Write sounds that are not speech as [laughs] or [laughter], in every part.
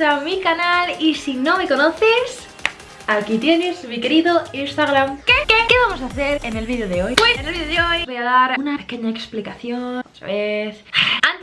a mi canal y si no me conoces, aquí tienes mi querido Instagram ¿Qué? ¿Qué? ¿Qué vamos a hacer en el vídeo de hoy? Pues en el vídeo de hoy voy a dar una pequeña explicación otra vez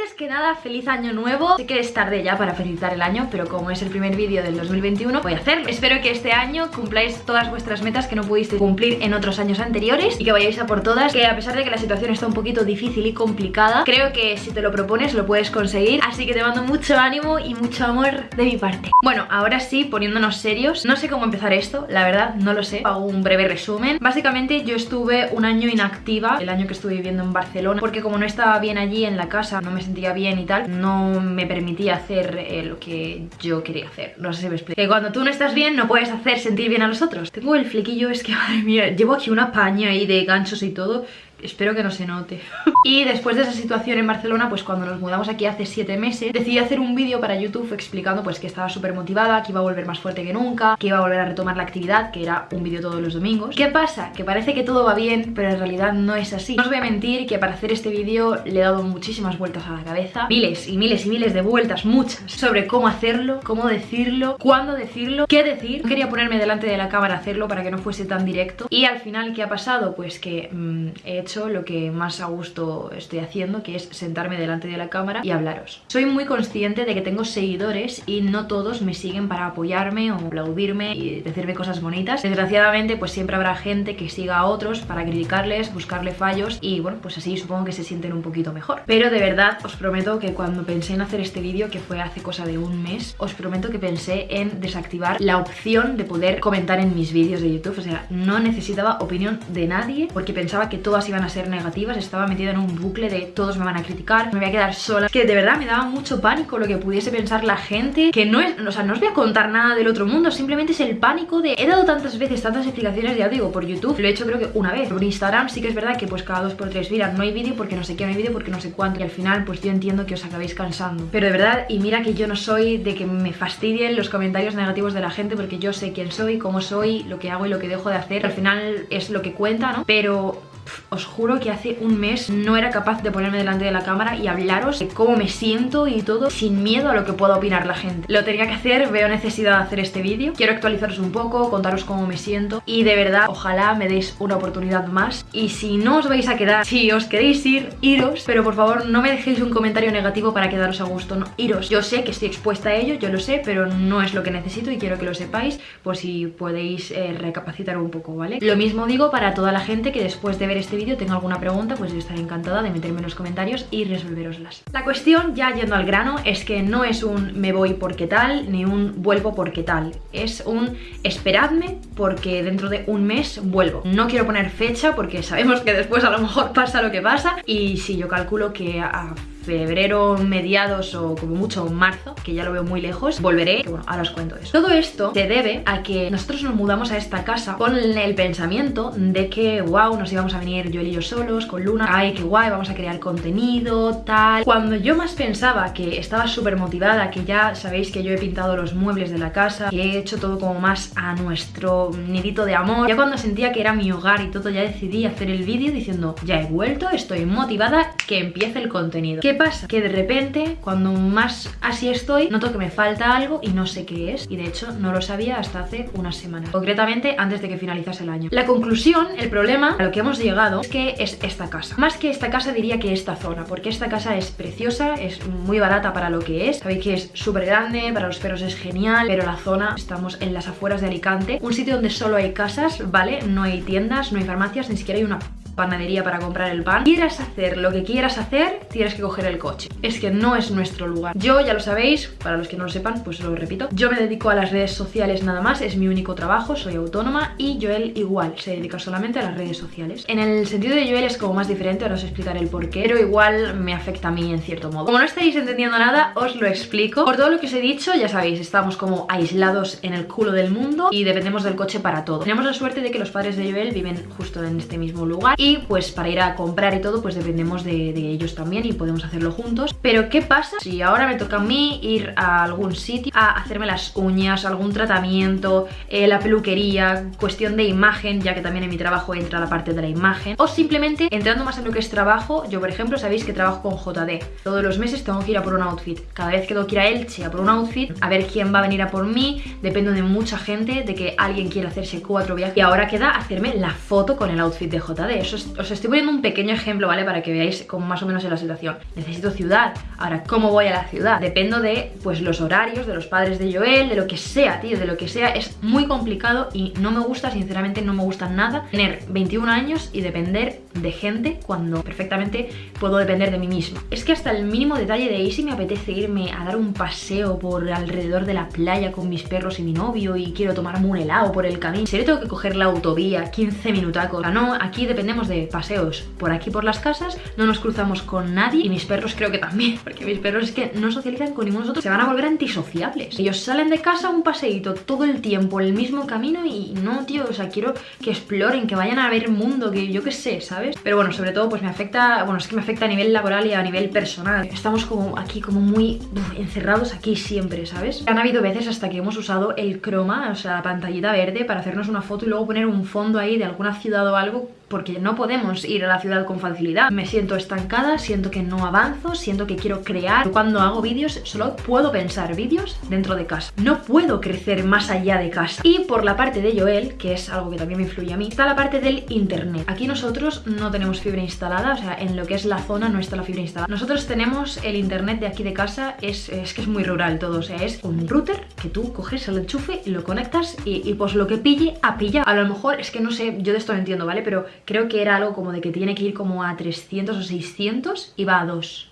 antes que nada, feliz año nuevo. Sé que es tarde ya para felicitar el año Pero como es el primer vídeo del 2021, voy a hacerlo. Espero que este año cumpláis todas vuestras metas Que no pudisteis cumplir en otros años anteriores Y que vayáis a por todas Que a pesar de que la situación está un poquito difícil y complicada Creo que si te lo propones lo puedes conseguir. Así que te mando mucho ánimo y mucho amor de mi parte. Bueno, ahora sí, poniéndonos serios No sé cómo empezar esto, la verdad, no lo sé. Hago un breve resumen. Básicamente yo estuve un año inactiva El año que estuve viviendo en Barcelona Porque como no estaba bien allí en la casa No me sentía bien y tal, no me permitía hacer eh, lo que yo quería hacer. No sé si me explico. Que cuando tú no estás bien no puedes hacer sentir bien a los otros. Tengo el flequillo, es que [laughs] madre mía, llevo aquí una paña ahí de ganchos y todo Espero que no se note. [laughs] Y después de esa situación en Barcelona, pues cuando nos mudamos aquí hace 7 meses Decidí hacer un vídeo para YouTube explicando pues que estaba súper motivada Que iba a volver más fuerte que nunca Que iba a volver a retomar la actividad, que era un vídeo todos los domingos. ¿Qué pasa? Que parece que todo va bien, pero en realidad no es así. No os voy a mentir que para hacer este vídeo le he dado muchísimas vueltas a la cabeza. Miles y miles y miles de vueltas, muchas Sobre cómo hacerlo, cómo decirlo, cuándo decirlo, qué decir. No quería ponerme delante de la cámara a hacerlo para que no fuese tan directo. Y al final, ¿qué ha pasado? Pues que mmm, he hecho lo que más a gusto estoy haciendo, que es sentarme delante de la cámara y hablaros. Soy muy consciente de que tengo seguidores y no todos me siguen para apoyarme o aplaudirme y decirme cosas bonitas. Desgraciadamente pues siempre habrá gente que siga a otros para criticarles, buscarle fallos y bueno, pues así supongo que se sienten un poquito mejor. Pero de verdad os prometo que cuando pensé en hacer este vídeo, que fue hace cosa de un mes, os prometo que pensé en desactivar la opción de poder comentar en mis vídeos de YouTube. O sea, no necesitaba opinión de nadie porque pensaba que todas iban a ser negativas, estaba metida en un bucle de todos me van a criticar, me voy a quedar sola, que de verdad me daba mucho pánico lo que pudiese pensar la gente, que no es, o sea, no os voy a contar nada del otro mundo, simplemente es el pánico de, he dado tantas veces, tantas explicaciones, ya digo, por YouTube, lo he hecho creo que una vez, por Instagram sí que es verdad que pues cada dos por tres, mira, no hay vídeo porque no sé qué, no hay vídeo porque no sé cuánto, y al final pues yo entiendo que os acabéis cansando, pero de verdad, y mira que yo no soy de que me fastidien los comentarios negativos de la gente porque yo sé quién soy, cómo soy, lo que hago y lo que dejo de hacer, al final es lo que cuenta, ¿no? Pero os juro que hace un mes no era capaz de ponerme delante de la cámara y hablaros de cómo me siento y todo sin miedo a lo que pueda opinar la gente. Lo tenía que hacer, veo necesidad de hacer este vídeo. Quiero actualizaros un poco, contaros cómo me siento y de verdad ojalá me deis una oportunidad más y si no os vais a quedar, si os queréis ir, iros, pero por favor no me dejéis un comentario negativo para quedaros a gusto, no, iros. Yo sé que estoy expuesta a ello, yo lo sé, pero no es lo que necesito y quiero que lo sepáis por si podéis eh, recapacitar un poco, ¿vale? Lo mismo digo para toda la gente que después de ver este vídeo tenga alguna pregunta, pues yo estaré encantada de meterme en los comentarios y resolveroslas. La cuestión, ya yendo al grano, es que no es un me voy porque tal, ni un vuelvo porque tal. Es un esperadme porque dentro de un mes vuelvo. No quiero poner fecha porque sabemos que después a lo mejor pasa lo que pasa y si yo calculo que a febrero, mediados o como mucho marzo, que ya lo veo muy lejos, volveré, que bueno, ahora os cuento eso. Todo esto se debe a que nosotros nos mudamos a esta casa con el pensamiento de que, wow, nos íbamos a venir yo y yo solos, con Luna, ay, qué guay, vamos a crear contenido, tal. Cuando yo más pensaba que estaba súper motivada, que ya sabéis que yo he pintado los muebles de la casa, que he hecho todo como más a nuestro nidito de amor, ya cuando sentía que era mi hogar y todo, ya decidí hacer el vídeo diciendo, ya he vuelto, estoy motivada, que empiece el contenido pasa? Que de repente, cuando más así estoy, noto que me falta algo y no sé qué es. Y de hecho, no lo sabía hasta hace unas semanas. Concretamente, antes de que finalizase el año. La conclusión, el problema a lo que hemos llegado es que es esta casa. Más que esta casa diría que esta zona, porque esta casa es preciosa, es muy barata para lo que es. Sabéis que es súper grande, para los perros es genial, pero la zona, estamos en las afueras de Alicante, un sitio donde solo hay casas, ¿vale? No hay tiendas, no hay farmacias, ni siquiera hay una panadería para comprar el pan. Quieras hacer lo que quieras hacer, tienes que coger el coche. Es que no es nuestro lugar. Yo, ya lo sabéis, para los que no lo sepan, pues lo repito Yo me dedico a las redes sociales nada más, es mi único trabajo, soy autónoma Y Joel igual, se dedica solamente a las redes sociales. En el sentido de Joel es como más diferente, ahora os explicaré el porqué Pero igual me afecta a mí en cierto modo. Como no estáis entendiendo nada, os lo explico. Por todo lo que os he dicho, ya sabéis, estamos como aislados en el culo del mundo Y dependemos del coche para todo. Tenemos la suerte de que los padres de Joel viven justo en este mismo lugar pues para ir a comprar y todo pues dependemos de, de ellos también y podemos hacerlo juntos. Pero ¿qué pasa si ahora me toca a mí ir a algún sitio a hacerme las uñas, algún tratamiento, eh, la peluquería, cuestión de imagen, ya que también en mi trabajo entra la parte de la imagen, o simplemente entrando más en lo que es trabajo, yo por ejemplo sabéis que trabajo con JD, todos los meses tengo que ir a por un outfit, cada vez que tengo que ir a Elche a por un outfit, a ver quién va a venir a por mí, dependo de mucha gente, de que alguien quiera hacerse cuatro viajes, y ahora queda hacerme la foto con el outfit de JD, Eso os estoy poniendo un pequeño ejemplo, ¿vale? Para que veáis como más o menos en la situación. Necesito ciudad, ahora ¿cómo voy a la ciudad? Dependo de pues los horarios, de los padres de Joel, de lo que sea, tío, de lo que sea, es muy complicado y no me gusta, sinceramente no me gusta nada tener 21 años y depender de gente cuando perfectamente puedo depender de mí mismo. Es que hasta el mínimo detalle de Easy me apetece irme a dar un paseo por alrededor de la playa con mis perros y mi novio y quiero tomarme un helado por el camino. Si tengo que coger la autovía 15 minutacos. O no, aquí dependemos de paseos por aquí por las casas, no nos cruzamos con nadie y mis perros creo que también, [laughs] porque mis perros es que no socializan con ninguno de nosotros, se van a volver antisociables. Ellos salen de casa un paseíto todo el tiempo, el mismo camino y no, tío, o sea, quiero que exploren, que vayan a ver mundo, que yo qué sé, ¿sabes? Pero bueno, sobre todo pues me afecta, bueno, es que me afecta a nivel laboral y a nivel personal. Estamos como aquí como muy encerrados aquí siempre, ¿sabes? Han habido veces hasta que hemos usado el croma, o sea, la pantallita verde para hacernos una foto y luego poner un fondo ahí de alguna ciudad o algo porque no podemos ir a la ciudad con facilidad. Me siento estancada, siento que no avanzo, siento que quiero crear. Cuando hago vídeos solo puedo pensar vídeos dentro de casa. No puedo crecer más allá de casa. Y por la parte de Joel, que es algo que también me influye a mí, está la parte del internet. Aquí nosotros no tenemos fibra instalada, o sea, en lo que es la zona no está la fibra instalada. Nosotros tenemos el internet de aquí de casa, es, es que es muy rural todo, o sea, es un router que tú coges el enchufe y lo conectas y, pues lo que pille, a pillar. A lo mejor, es que no sé, yo de esto no entiendo, ¿vale? Pero creo que era algo como de que tiene que ir como a 300 o 600 y va a 2.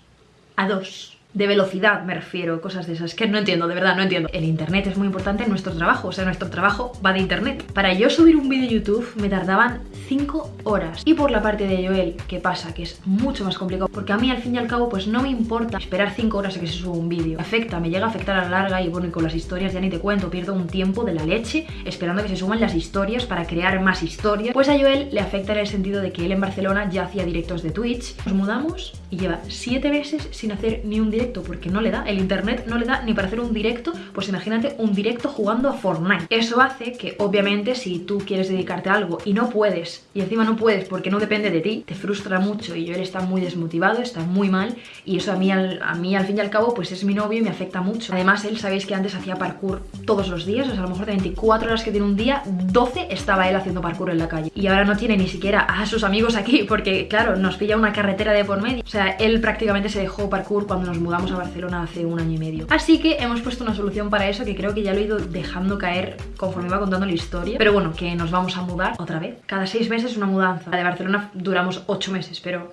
A 2 de velocidad me refiero, cosas de esas, que no entiendo, de verdad no entiendo. El internet es muy importante en nuestro trabajo, o sea, nuestro trabajo va de internet. Para yo subir un vídeo YouTube me tardaban 5 horas. Y por la parte de Joel, ¿qué pasa? Que es mucho más complicado, porque a mí al fin y al cabo pues no me importa esperar 5 horas a que se suba un vídeo. Afecta, me llega a afectar a la larga y bueno, y con las historias ya ni te cuento, pierdo un tiempo de la leche esperando que se suban las historias para crear más historias. Pues a Joel le afecta en el sentido de que él en Barcelona ya hacía directos de Twitch. Nos mudamos y lleva 7 meses sin hacer ni un directo porque no le da, el internet no le da ni para hacer un directo, pues imagínate un directo jugando a Fortnite. Eso hace que obviamente si tú quieres dedicarte a algo y no puedes, y encima no puedes porque no depende de ti, te frustra mucho y yo él está muy desmotivado, está muy mal y eso a mí, al, a mí al fin y al cabo pues es mi novio y me afecta mucho. Además él sabéis que antes hacía parkour todos los días, o sea a lo mejor de 24 horas que tiene un día, 12 estaba él haciendo parkour en la calle y ahora no tiene ni siquiera a sus amigos aquí porque claro, nos pilla una carretera de por medio. O sea, él prácticamente se dejó parkour cuando nos mudamos a Barcelona hace un año y medio. Así que hemos puesto una solución para eso que creo que ya lo he ido dejando caer conforme iba contando la historia. Pero bueno, que nos vamos a mudar otra vez. Cada seis meses una mudanza. La de Barcelona duramos ocho meses, pero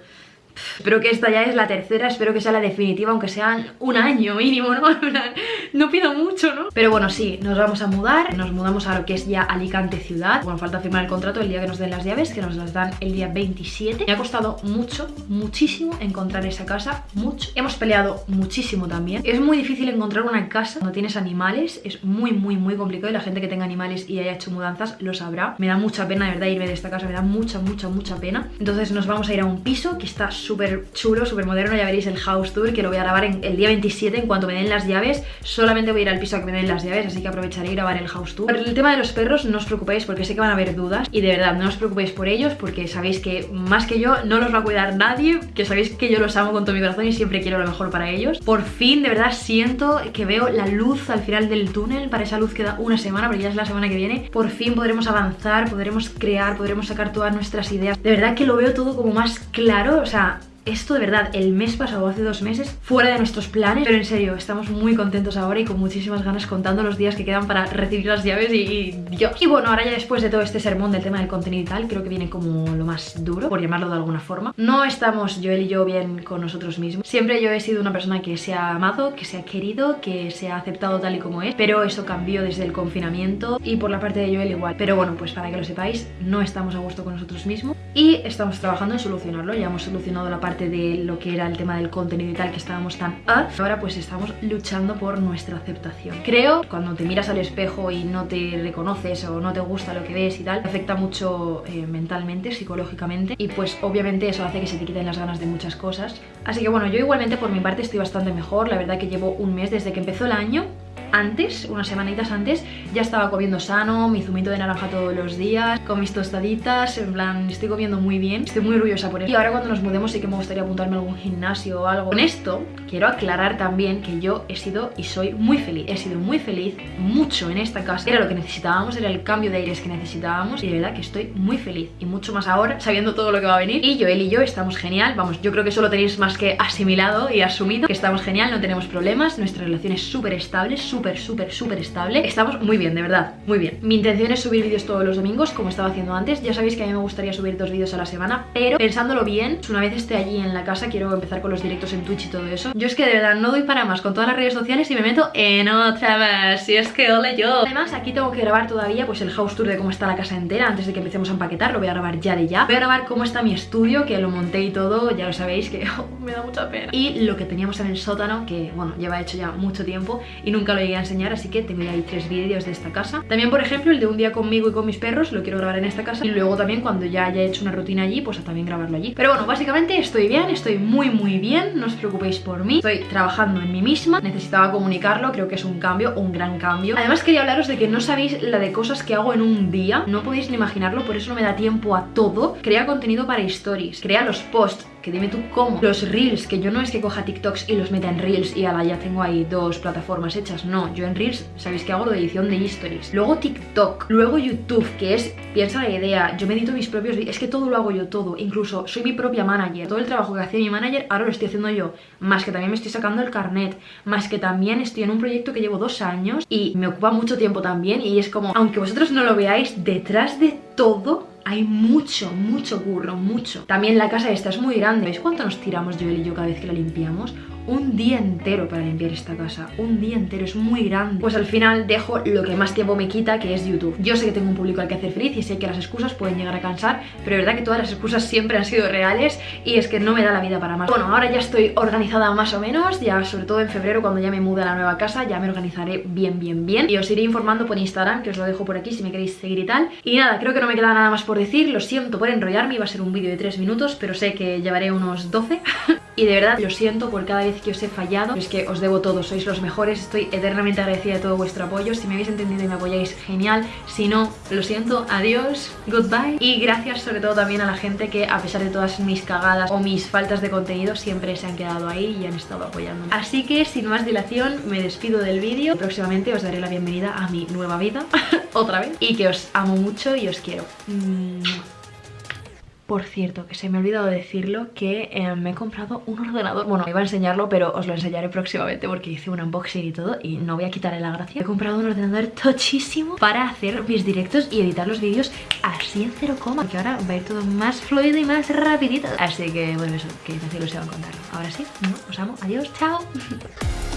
Espero que esta ya es la tercera, espero que sea la definitiva, aunque sean un año mínimo, ¿no? [laughs] no pido mucho, ¿no? Pero bueno, sí, nos vamos a mudar, nos mudamos a lo que es ya Alicante ciudad. Bueno, falta firmar el contrato el día que nos den las llaves, que nos las dan el día 27. Me ha costado mucho, muchísimo encontrar esa casa, mucho. Hemos peleado muchísimo también. Es muy difícil encontrar una casa cuando tienes animales, es muy, muy, muy complicado y la gente que tenga animales y haya hecho mudanzas lo sabrá. Me da mucha pena, de verdad, irme de esta casa, me da mucha, mucha, mucha pena. Entonces nos vamos a ir a un piso que está súper chulo, súper moderno, ya veréis el house tour que lo voy a grabar en el día 27 en cuanto me den las llaves, solamente voy a ir al piso a que me den las llaves, así que aprovecharé y grabar el house tour. Por el tema de los perros no os preocupéis porque sé que van a haber dudas y de verdad no os preocupéis por ellos porque sabéis que más que yo no los va a cuidar nadie, que sabéis que yo los amo con todo mi corazón y siempre quiero lo mejor para ellos. Por fin, de verdad, siento que veo la luz al final del túnel, para esa luz queda una semana, porque ya es la semana que viene. Por fin podremos avanzar, podremos crear, podremos sacar todas nuestras ideas. De verdad que lo veo todo como más claro, o sea, esto de verdad, el mes pasado, hace dos meses, fuera de nuestros planes, pero en serio, estamos muy contentos ahora y con muchísimas ganas contando los días que quedan para recibir las llaves y, Dios. Y bueno, ahora ya después de todo este sermón del tema del contenido y tal, creo que viene como lo más duro, por llamarlo de alguna forma. No estamos Joel y yo bien con nosotros mismos. Siempre yo he sido una persona que se ha amado, que se ha querido, que se ha aceptado tal y como es, pero eso cambió desde el confinamiento y por la parte de Joel igual. Pero bueno, pues para que lo sepáis, no estamos a gusto con nosotros mismos y estamos trabajando en solucionarlo. Ya hemos solucionado la parte de lo que era el tema del contenido y tal, que estábamos tan ah, ahora pues estamos luchando por nuestra aceptación. Creo cuando te miras al espejo y no te reconoces o no te gusta lo que ves y tal, afecta mucho eh, mentalmente, psicológicamente y pues obviamente eso hace que se te quiten las ganas de muchas cosas. Así que bueno, yo igualmente por mi parte estoy bastante mejor, la verdad que llevo un mes desde que empezó el año antes, unas semanitas antes, ya estaba comiendo sano, mi zumito de naranja todos los días, con mis tostaditas, en plan, estoy comiendo muy bien, estoy muy orgullosa por eso. Y ahora cuando nos mudemos sí que me gustaría apuntarme a algún gimnasio o algo. Con esto, quiero aclarar también que yo he sido y soy muy feliz, he sido muy feliz, mucho en esta casa. Era lo que necesitábamos, era el cambio de aires que necesitábamos y de verdad que estoy muy feliz y mucho más ahora, sabiendo todo lo que va a venir. Y yo, él y yo estamos genial, vamos, yo creo que eso lo tenéis más que asimilado y asumido, que estamos genial, no tenemos problemas, nuestra relación es súper estable, súper súper, súper, súper estable. Estamos muy bien, de verdad, muy bien. Mi intención es subir vídeos todos los domingos, como estaba haciendo antes. Ya sabéis que a mí me gustaría subir dos vídeos a la semana Pero pensándolo bien, una vez esté allí en la casa Quiero empezar con los directos en Twitch y todo eso. Yo es que de verdad no doy para más con todas las redes sociales Y me meto en otra más. Si es que ole yo. Además aquí tengo que grabar todavía pues el house tour de cómo está la casa entera Antes de que empecemos a empaquetar, lo voy a grabar ya de ya. Voy a grabar cómo está mi estudio, que lo monté y todo. Ya lo sabéis que [laughs] oh, me da mucha pena. Y lo que teníamos en el sótano, que bueno, lleva hecho ya mucho tiempo Y nunca lo llegué a enseñar, así que tengo ya ahí tres vídeos de esta casa. También, por ejemplo, el de un día conmigo y con mis perros Lo quiero grabar en esta casa. Y luego también cuando ya haya hecho una rutina allí, pues a también grabarlo allí. Pero bueno, básicamente estoy bien, estoy muy muy bien No os preocupéis por mí. Estoy trabajando en mí misma Necesitaba comunicarlo, creo que es un cambio, un gran cambio. Además quería hablaros de que no sabéis la de cosas que hago en un día No podéis ni imaginarlo, por eso no me da tiempo a todo. Crea contenido para stories, crea los posts que dime tú cómo. Los reels, que yo no es que coja TikToks y los meta en reels y ala, ya tengo ahí dos plataformas hechas. No, yo en reels, sabéis que hago lo de edición de stories. Luego TikTok, luego YouTube, que es, piensa la idea, yo me edito mis propios es que todo lo hago yo, todo. Incluso soy mi propia manager. Todo el trabajo que hacía mi manager, ahora lo estoy haciendo yo. Más que también me estoy sacando el carnet. Más que también estoy en un proyecto que llevo dos años y me ocupa mucho tiempo también. Y es como, aunque vosotros no lo veáis, detrás de todo hay mucho, mucho curro, mucho. También la casa esta es muy grande. ¿Veis cuánto nos tiramos yo y yo cada vez que la limpiamos? un día entero para limpiar esta casa. Un día entero, es muy grande. Pues al final dejo lo que más tiempo me quita que es YouTube. Yo sé que tengo un público al que hacer feliz y sé que las excusas pueden llegar a cansar Pero es verdad que todas las excusas siempre han sido reales y es que no me da la vida para más. Bueno, ahora ya estoy organizada más o menos. Ya sobre todo en febrero cuando ya me mude a la nueva casa ya me organizaré bien, bien, bien. Y os iré informando por Instagram, que os lo dejo por aquí si me queréis seguir y tal. Y nada, creo que no me queda nada más por decir Lo siento por enrollarme, iba a ser un vídeo de 3 minutos Pero sé que llevaré unos 12 [laughs] Y de verdad lo siento por cada vez que os he fallado. Es que os debo todo, sois los mejores Estoy eternamente agradecida de todo vuestro apoyo. Si me habéis entendido y me apoyáis, genial. Si no, lo siento, adiós, goodbye. Y gracias sobre todo también a la gente que a pesar de todas mis cagadas o mis faltas de contenido Siempre se han quedado ahí y han estado apoyándome. Así que sin más dilación me despido del vídeo. Próximamente os daré la bienvenida a mi nueva vida [laughs] Otra vez. Y que os amo mucho y os quiero por cierto, que se me ha olvidado decirlo que eh, me he comprado un ordenador. Bueno, iba a enseñarlo, pero os lo enseñaré próximamente porque hice un unboxing y todo Y no voy a quitarle la gracia. He comprado un ordenador tochísimo para hacer mis directos y editar los vídeos así en cero coma Porque ahora va a ir todo más fluido y más rapidito. Así que, bueno, eso, que me hace ilusión contarlo. Ahora sí, os amo, adiós, chao [laughs]